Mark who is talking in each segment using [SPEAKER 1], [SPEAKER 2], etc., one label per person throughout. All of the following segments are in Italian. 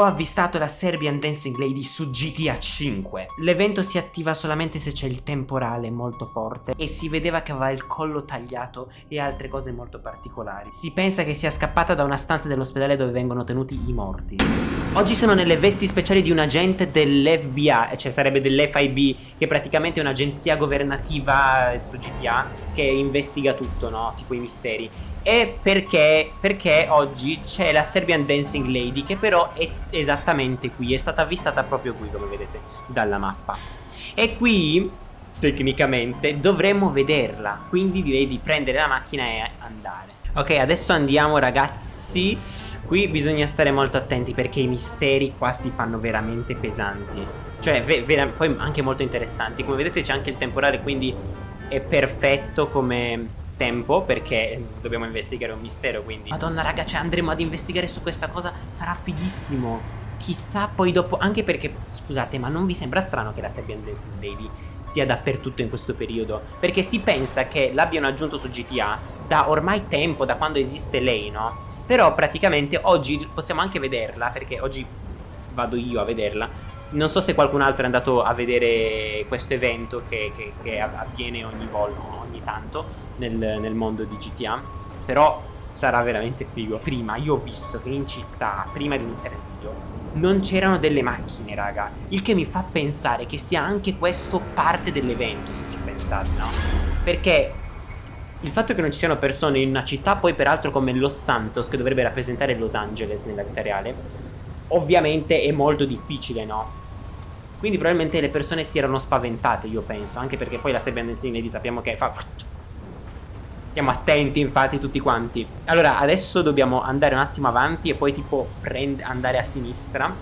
[SPEAKER 1] Ho avvistato la Serbian Dancing Lady su GTA 5. L'evento si attiva solamente se c'è il temporale molto forte e si vedeva che aveva il collo tagliato e altre cose molto particolari. Si pensa che sia scappata da una stanza dell'ospedale dove vengono tenuti i morti. Oggi sono nelle vesti speciali di un agente dell'FBI, cioè sarebbe dell'FIB, che praticamente è un'agenzia governativa su GTA che investiga tutto, no? Tipo i misteri. E perché, perché oggi c'è la Serbian Dancing Lady che però è esattamente qui, è stata avvistata proprio qui come vedete dalla mappa. E qui tecnicamente dovremmo vederla, quindi direi di prendere la macchina e andare. Ok adesso andiamo ragazzi, qui bisogna stare molto attenti perché i misteri qua si fanno veramente pesanti. Cioè poi anche molto interessanti, come vedete c'è anche il temporale quindi è perfetto come tempo perché dobbiamo investigare un mistero quindi. Madonna raga cioè andremo ad investigare su questa cosa sarà fighissimo. Chissà poi dopo anche perché scusate ma non vi sembra strano che la Serbian Dancing Lady sia dappertutto in questo periodo? Perché si pensa che l'abbiano aggiunto su GTA da ormai tempo da quando esiste lei no? Però praticamente oggi possiamo anche vederla perché oggi vado io a vederla. Non so se qualcun altro è andato a vedere questo evento che, che, che avviene ogni volta ogni tanto nel, nel mondo di GTA Però sarà veramente figo Prima io ho visto che in città, prima di iniziare il video non c'erano delle macchine raga Il che mi fa pensare che sia anche questo parte dell'evento se ci pensate no? Perché il fatto che non ci siano persone in una città poi peraltro come Los Santos Che dovrebbe rappresentare Los Angeles nella vita reale Ovviamente è molto difficile no? Quindi probabilmente le persone si erano spaventate, io penso. Anche perché poi la Serbian Dancing Lady sappiamo che fa... Stiamo attenti infatti tutti quanti. Allora, adesso dobbiamo andare un attimo avanti e poi tipo andare a sinistra.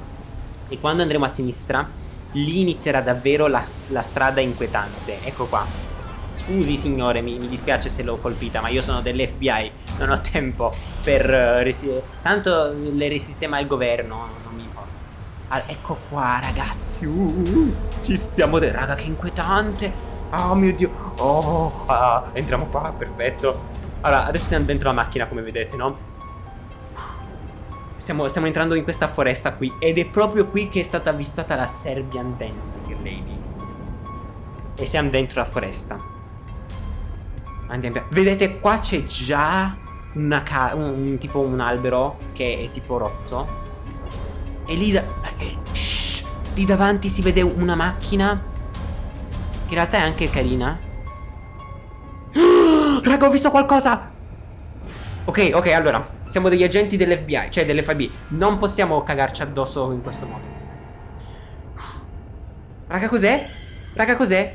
[SPEAKER 1] E quando andremo a sinistra, lì inizierà davvero la, la strada inquietante. Ecco qua. Scusi signore, mi, mi dispiace se l'ho colpita, ma io sono dell'FBI, non ho tempo per... Uh, tanto le risistema il governo, Ah, ecco qua ragazzi. Uh, Ci stiamo de Raga che inquietante. Oh mio dio. Oh ah, Entriamo qua perfetto. Allora adesso siamo dentro la macchina come vedete no? Stiamo, stiamo entrando in questa foresta qui Ed è proprio qui che è stata avvistata la Serbian Dancing Lady. E siamo dentro la foresta. Andiamo Vedete qua c'è già una un, un, tipo un albero che è tipo rotto e lì, da eh, lì davanti si vede una macchina Che in realtà è anche carina Raga ho visto qualcosa Ok ok allora Siamo degli agenti dell'FBI Cioè dell'FB Non possiamo cagarci addosso in questo modo Raga cos'è? Raga cos'è?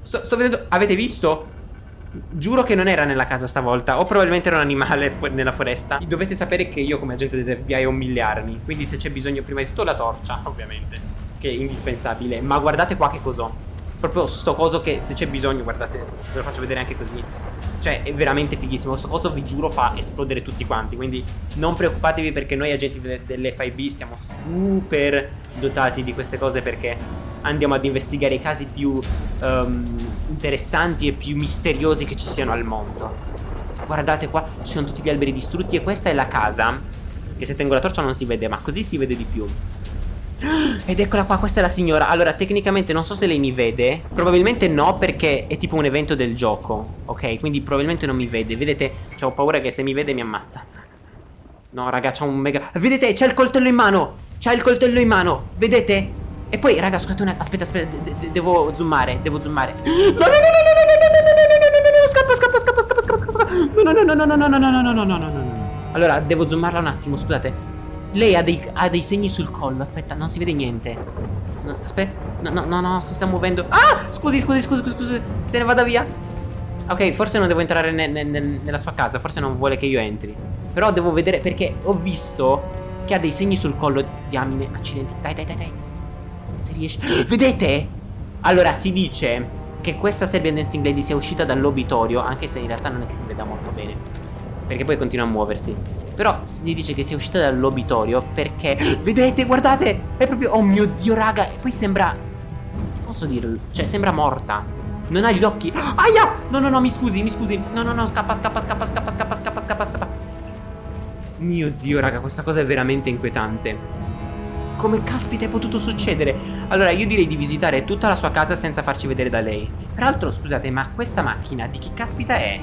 [SPEAKER 1] Sto, sto vedendo Avete visto? Giuro che non era nella casa stavolta O probabilmente era un animale fu nella foresta. Dovete sapere che io come agente dell'FBI ho mille armi Quindi se c'è bisogno prima di tutto la torcia Ovviamente Che è indispensabile. Ma guardate qua che cos'ho. Proprio sto coso che se c'è bisogno Guardate Ve lo faccio vedere anche così. Cioè è veramente fighissimo. Sto coso vi giuro fa esplodere tutti quanti Quindi non preoccupatevi perché noi agenti dell'FIB Siamo super dotati di queste cose Perché andiamo ad investigare i casi più um, interessanti e più misteriosi che ci siano al mondo. Guardate qua, ci sono tutti gli alberi distrutti e questa è la casa. Che se tengo la torcia non si vede, ma così si vede di più. Ed eccola qua, questa è la signora Allora, tecnicamente non so se lei mi vede Probabilmente no, perché è tipo un evento del gioco Ok, quindi probabilmente non mi vede Vedete, ho paura che se mi vede mi ammazza No, raga, c'ha un mega... Vedete, c'ha il coltello in mano C'ha il coltello in mano Vedete? E poi, raga, scusate un attimo. Aspetta, aspetta. devo zoomare. Devo zoomare. No, no, no, no, no, no, no, no, no, no, Scappa, scappa, scappa, scappa, scappa, scappa. No, no, no, no, no, no, no, no, no, no, no, no, no, no. Allora, devo zoomarla un attimo, scusate. Lei ha dei, ha dei segni sul collo. Aspetta, non si vede niente. No, aspetta. No, no, no, no, si sta muovendo. Ah! Scusi, scusi, scusi, scusi, scusi. Se ne vada via. Ok, forse non devo entrare ne, ne, ne, nella sua casa. Forse non vuole che io entri. Però devo vedere perché ho visto che ha dei segni sul collo. Diamine, accidenti. Dai, dai, dai, dai se riesce. Vedete? Allora si dice che questa Serbian Dancing Lady sia uscita dall'obitorio Anche se in realtà non è che si veda molto bene Perché poi continua a muoversi. Però si dice che sia uscita dall'obitorio perché Vedete, guardate È proprio, oh mio dio raga E poi sembra Posso dirlo? Cioè sembra morta. Non ha gli occhi. Aia! No no no mi scusi, mi scusi. No no no scappa scappa scappa scappa scappa scappa scappa scappa. Mio dio raga questa cosa è veramente inquietante come caspita è potuto succedere? Allora io direi di visitare tutta la sua casa senza farci vedere da lei Peraltro scusate ma questa macchina di chi caspita è?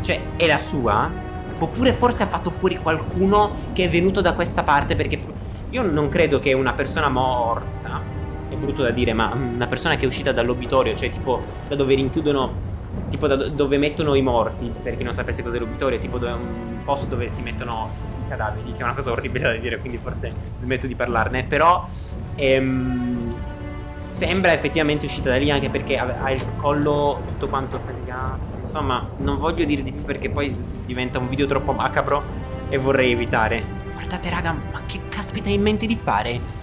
[SPEAKER 1] Cioè è la sua? Oppure forse ha fatto fuori qualcuno che è venuto da questa parte perché io non credo che una persona morta È brutto da dire ma una persona che è uscita dall'obitorio Cioè tipo da dove rinchiudono Tipo da dove mettono i morti Per chi non sapesse cos'è l'obitorio Tipo un posto dove si mettono cadaveri Che è una cosa orribile da dire Quindi forse smetto di parlarne. Però ehm, Sembra effettivamente uscita da lì Anche perché ha il collo tutto quanto tagliato. Insomma non voglio dire di più Perché poi diventa un video troppo macabro E vorrei evitare. Guardate raga ma che caspita hai in mente di fare?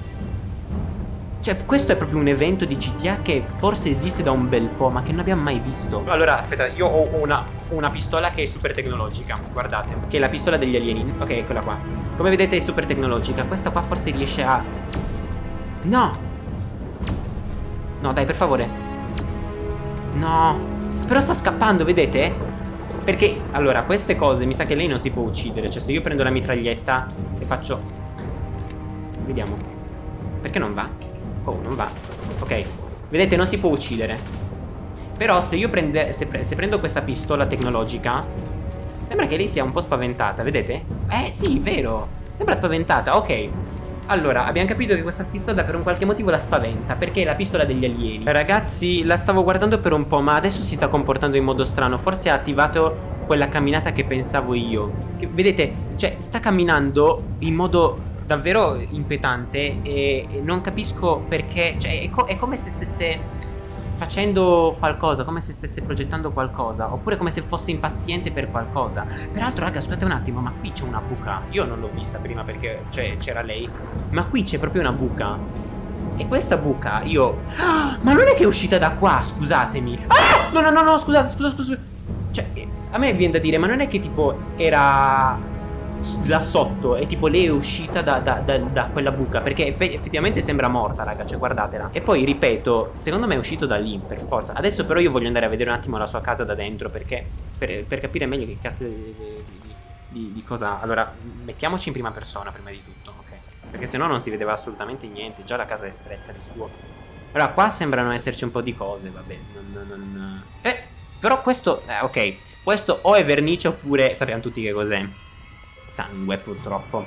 [SPEAKER 1] Cioè, questo è proprio un evento di GTA che forse esiste da un bel po', ma che non abbiamo mai visto. Allora, aspetta, io ho una, una pistola che è super tecnologica, guardate, che è la pistola degli alieni. Ok, eccola qua. Come vedete è super tecnologica. Questa qua forse riesce a... No! No, dai, per favore. No! Però sta scappando, vedete? Perché, allora, queste cose mi sa che lei non si può uccidere. Cioè, se io prendo la mitraglietta e faccio... Vediamo. Perché non va? Oh, non va. Ok. Vedete, non si può uccidere. Però se io prende, se, pre se prendo questa pistola tecnologica, sembra che lei sia un po' spaventata, vedete? Eh, sì, vero. Sembra spaventata, ok. Allora, abbiamo capito che questa pistola per un qualche motivo la spaventa Perché è la pistola degli alieni Ragazzi, la stavo guardando per un po' ma adesso si sta comportando in modo strano Forse ha attivato quella camminata che pensavo io che, Vedete, cioè sta camminando in modo davvero inquietante e non capisco perché, cioè è, co è come se stesse facendo qualcosa, come se stesse progettando qualcosa, oppure come se fosse impaziente per qualcosa. Peraltro, raga, scusate un attimo, ma qui c'è una buca. Io non l'ho vista prima perché c'era lei, ma qui c'è proprio una buca. E questa buca, io... Ah, ma non è che è uscita da qua, scusatemi. Ah! No, no, no, no, scusate, scusa, scusa. Cioè, a me viene da dire, ma non è che tipo era là sotto e tipo lei è uscita da, da, da, da quella buca perché eff effettivamente sembra morta raga cioè guardatela. E poi ripeto secondo me è uscito da lì per forza. Adesso però io voglio andare a vedere un attimo la sua casa da dentro perché per, per capire meglio che caspita di, di, di, di, cosa allora mettiamoci in prima persona prima di tutto ok? Perché se no non si vedeva assolutamente niente già la casa è stretta di suo. Allora qua sembrano esserci un po' di cose vabbè non, non... eh però questo eh, ok questo o è vernice oppure sappiamo tutti che cos'è sangue purtroppo.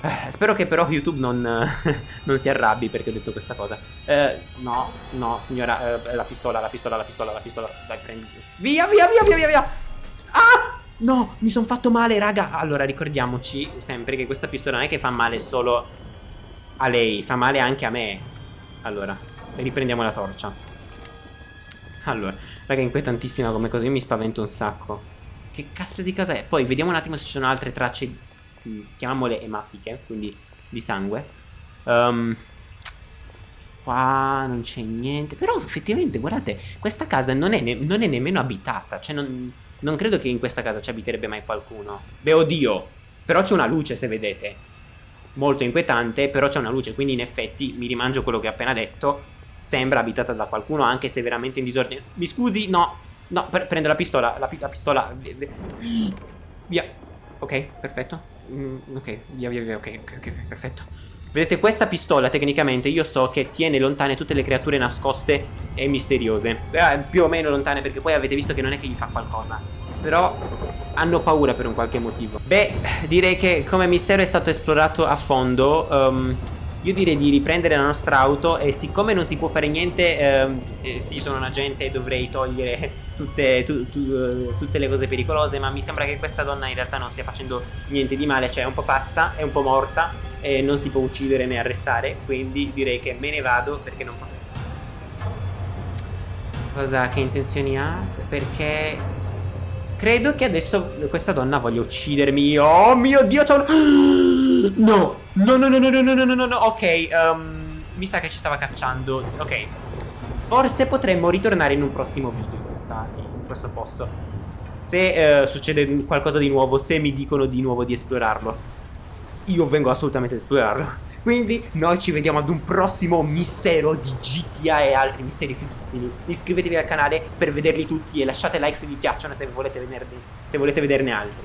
[SPEAKER 1] Eh, Spero che però YouTube non, non, si arrabbi perché ho detto questa cosa. Eh, No, no signora eh, La pistola, la pistola, la pistola, la pistola. Dai prendi. Via, via, via, via, via, via. Ah! No, mi sono fatto male raga. Allora ricordiamoci sempre che questa pistola non è che fa male solo a lei Fa male anche a me. Allora, riprendiamo la torcia. Allora, raga inquietantissima come cosa. Io mi spavento un sacco che caspita di casa è? Poi vediamo un attimo se ci sono altre tracce, mm, chiamiamole ematiche, quindi di sangue. Um, qua non c'è niente. Però effettivamente, guardate, questa casa non è, non è nemmeno abitata. Cioè non, non credo che in questa casa ci abiterebbe mai qualcuno. Beh, oddio. Però c'è una luce, se vedete. Molto inquietante, però c'è una luce. Quindi in effetti mi rimangio quello che ho appena detto. Sembra abitata da qualcuno, anche se veramente in disordine. Mi scusi, no, No, pre prendo la pistola, la, la pistola. Via. Ok, perfetto. Mm, ok, via, via, via. Ok, ok, ok, perfetto. Vedete, questa pistola tecnicamente io so che tiene lontane tutte le creature nascoste e misteriose. Eh, più o meno lontane perché poi avete visto che non è che gli fa qualcosa. Però hanno paura per un qualche motivo. Beh, direi che come mistero è stato esplorato a fondo. Um, io direi di riprendere la nostra auto e siccome non si può fare niente, ehm, eh, sì sono un agente e dovrei togliere tutte, tu, tu, uh, tutte, le cose pericolose, ma mi sembra che questa donna in realtà non stia facendo niente di male, cioè è un po' pazza, è un po' morta e non si può uccidere né arrestare, quindi direi che me ne vado perché non posso... Cosa, che intenzioni ha? Perché... Credo che adesso questa donna voglia uccidermi. Oh mio Dio, c'è un... No! No, no, no, no, no, no, no, no, no, ok, um, mi sa che ci stava cacciando, ok. Forse potremmo ritornare in un prossimo video questa, in questo posto. Se uh, succede qualcosa di nuovo, se mi dicono di nuovo di esplorarlo, io vengo assolutamente ad esplorarlo. Quindi noi ci vediamo ad un prossimo mistero di GTA e altri misteri fighissimi. Iscrivetevi al canale per vederli tutti e lasciate like se vi piacciono se volete, venerne, se volete vederne altri.